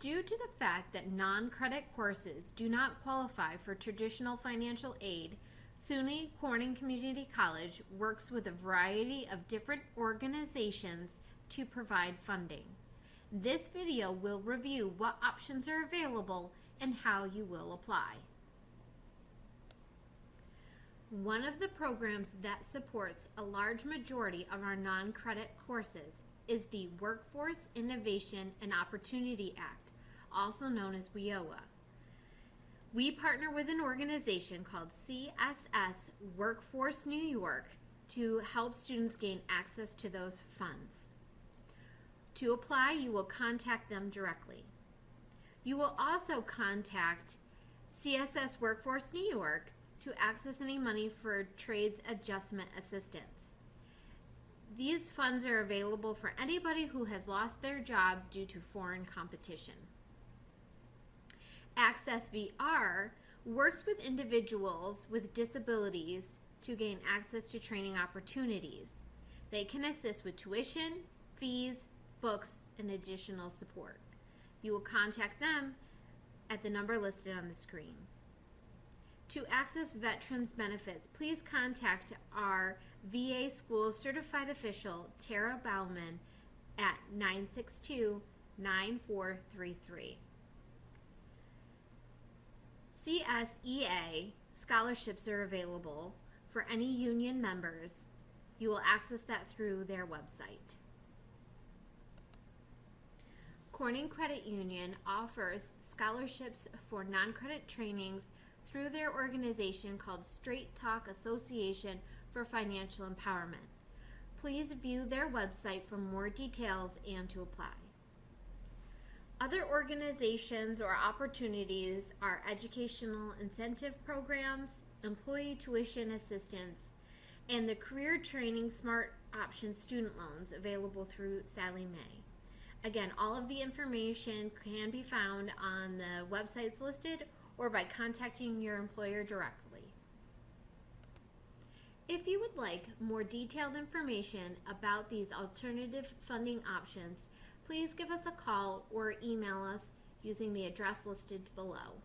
Due to the fact that non-credit courses do not qualify for traditional financial aid, SUNY Corning Community College works with a variety of different organizations to provide funding. This video will review what options are available and how you will apply. One of the programs that supports a large majority of our non-credit courses is the Workforce Innovation and Opportunity Act, also known as WIOA. We partner with an organization called CSS Workforce New York to help students gain access to those funds. To apply, you will contact them directly. You will also contact CSS Workforce New York to access any money for trades adjustment assistance. These funds are available for anybody who has lost their job due to foreign competition. ACCES-VR works with individuals with disabilities to gain access to training opportunities. They can assist with tuition, fees, books, and additional support. You will contact them at the number listed on the screen. To access veterans benefits, please contact our VA School Certified Official, Tara Bauman, at 962 9433. CSEA scholarships are available for any union members. You will access that through their website. Corning Credit Union offers scholarships for non-credit trainings through their organization called Straight Talk Association for Financial Empowerment. Please view their website for more details and to apply. Other organizations or opportunities are educational incentive programs, employee tuition assistance, and the Career Training Smart Option student loans available through Sallie Mae. Again, all of the information can be found on the websites listed or by contacting your employer directly. If you would like more detailed information about these alternative funding options, please give us a call or email us using the address listed below.